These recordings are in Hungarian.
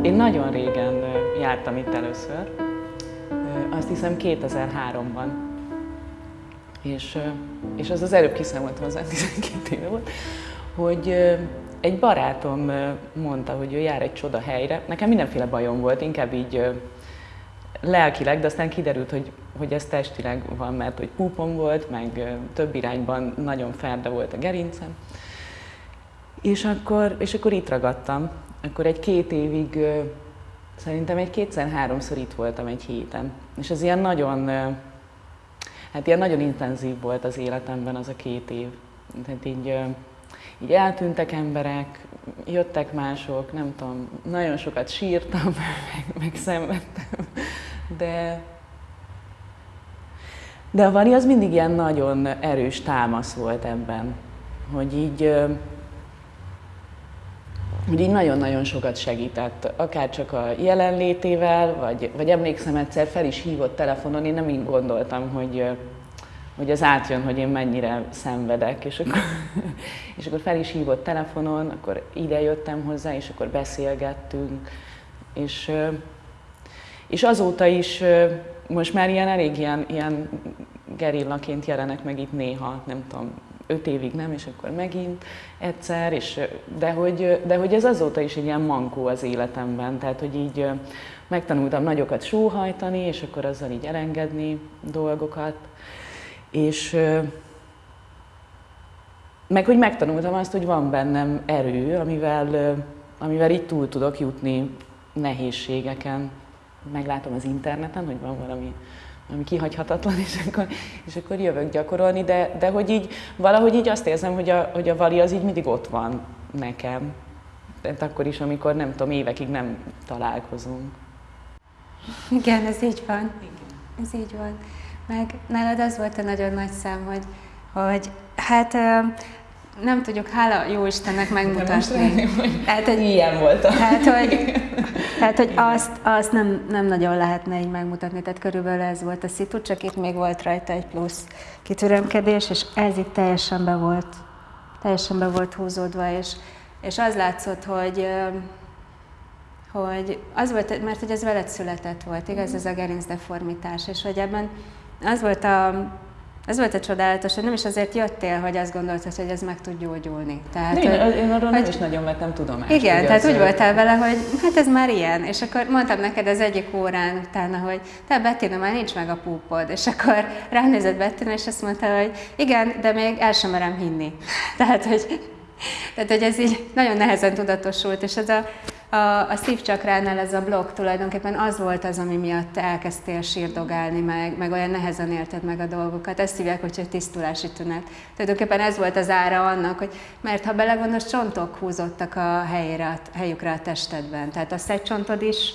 Én nagyon régen jártam itt először, azt hiszem 2003-ban. És, és az az előbb kiszámoltam, az 12 éve volt, hogy egy barátom mondta, hogy ő jár egy csoda helyre. Nekem mindenféle bajom volt, inkább így lelkileg, de aztán kiderült, hogy, hogy ez testileg van, mert hogy púpom volt, meg több irányban nagyon ferde volt a gerincem. És akkor, és akkor itt ragadtam. Akkor egy két évig, szerintem egy kétszer-háromszor itt voltam egy héten. És ez ilyen nagyon, hát ilyen nagyon intenzív volt az életemben az a két év. Tehát így, így eltűntek emberek, jöttek mások, nem tudom, nagyon sokat sírtam, meg, meg szenvedtem, de, de a Vani az mindig ilyen nagyon erős támasz volt ebben, hogy így, hogy így nagyon-nagyon sokat segített, akár csak a jelenlétével, vagy, vagy emlékszem egyszer fel is hívott telefonon, én nem így gondoltam, hogy, hogy az átjön, hogy én mennyire szenvedek, és akkor, és akkor fel is hívott telefonon, akkor ide jöttem hozzá, és akkor beszélgettünk, és, és azóta is most már ilyen elég ilyen, ilyen gerillaként jelenek meg itt néha, nem tudom, öt évig nem, és akkor megint egyszer, és, de, hogy, de hogy ez azóta is egy ilyen mankó az életemben, tehát hogy így megtanultam nagyokat sóhajtani, és akkor azzal így elengedni dolgokat, és meg hogy megtanultam azt, hogy van bennem erő, amivel, amivel itt túl tudok jutni nehézségeken. Meglátom az interneten, hogy van valami ami kihagyhatatlan, és akkor, és akkor jövök gyakorolni, de, de hogy így valahogy így azt érzem, hogy a, hogy a vali az így mindig ott van nekem. Tehát akkor is, amikor nem tudom, évekig nem találkozunk. Igen, ez így van. Igen. Ez így van. Meg nálad az volt a nagyon nagy szám, hogy, hogy hát nem tudjuk, hála jó Istennek megmutatni. Hát, hogy ilyen volt. Hát, hogy, hát, hogy azt, azt nem, nem nagyon lehetne így megmutatni, tehát körülbelül ez volt a szitu, csak itt még volt rajta egy plusz kitürömkedés, és ez itt teljesen be volt, teljesen be volt húzódva, és, és az látszott, hogy hogy az volt, mert hogy ez veled született volt, igaz, ez a gerincdeformitás, és hogy ebben az volt a ez volt a csodálatos, hogy nem is azért jöttél, hogy azt gondoltad, hogy ez meg tud gyógyulni. Tehát, én, hogy, én arról hogy, nem is nagyon vettem tudomást. Igen, tehát úgy voltál vele, hogy hát ez már ilyen. És akkor mondtam neked az egyik órán utána, hogy te Bettina, már nincs meg a púpod. És akkor ránézett Bettina, és azt mondta, hogy igen, de még el sem merem hinni. Tehát, hogy, tehát, hogy ez így nagyon nehezen tudatosult, és ez a, a, a szívcsakránál ez a blog tulajdonképpen az volt az, ami miatt elkezdtél sírdogálni, meg, meg olyan nehezen élted meg a dolgokat. Ezt hívják, hogy tisztulási tünet. Tulajdonképpen ez volt az ára annak, hogy mert ha belegondolsz, csontok húzottak a helyére, helyükre a testedben. Tehát a szegcsontod is,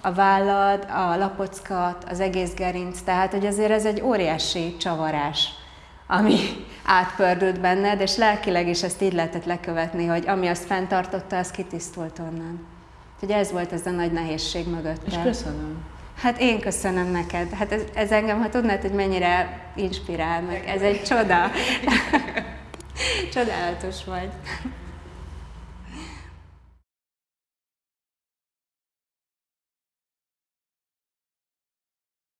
a vállad, a lapockat, az egész gerinc, tehát hogy azért ez egy óriási csavarás, ami átpördült benned, és lelkileg is ezt így lehetett lekövetni, hogy ami azt fenntartotta, az kitisztult onnan. Úgyhogy ez volt ez a nagy nehézség mögött. És köszönöm. Hát én köszönöm neked. Hát ez, ez engem, ha tudnád, hogy mennyire inspirál meg. Ez egy csoda. Csodálatos vagy.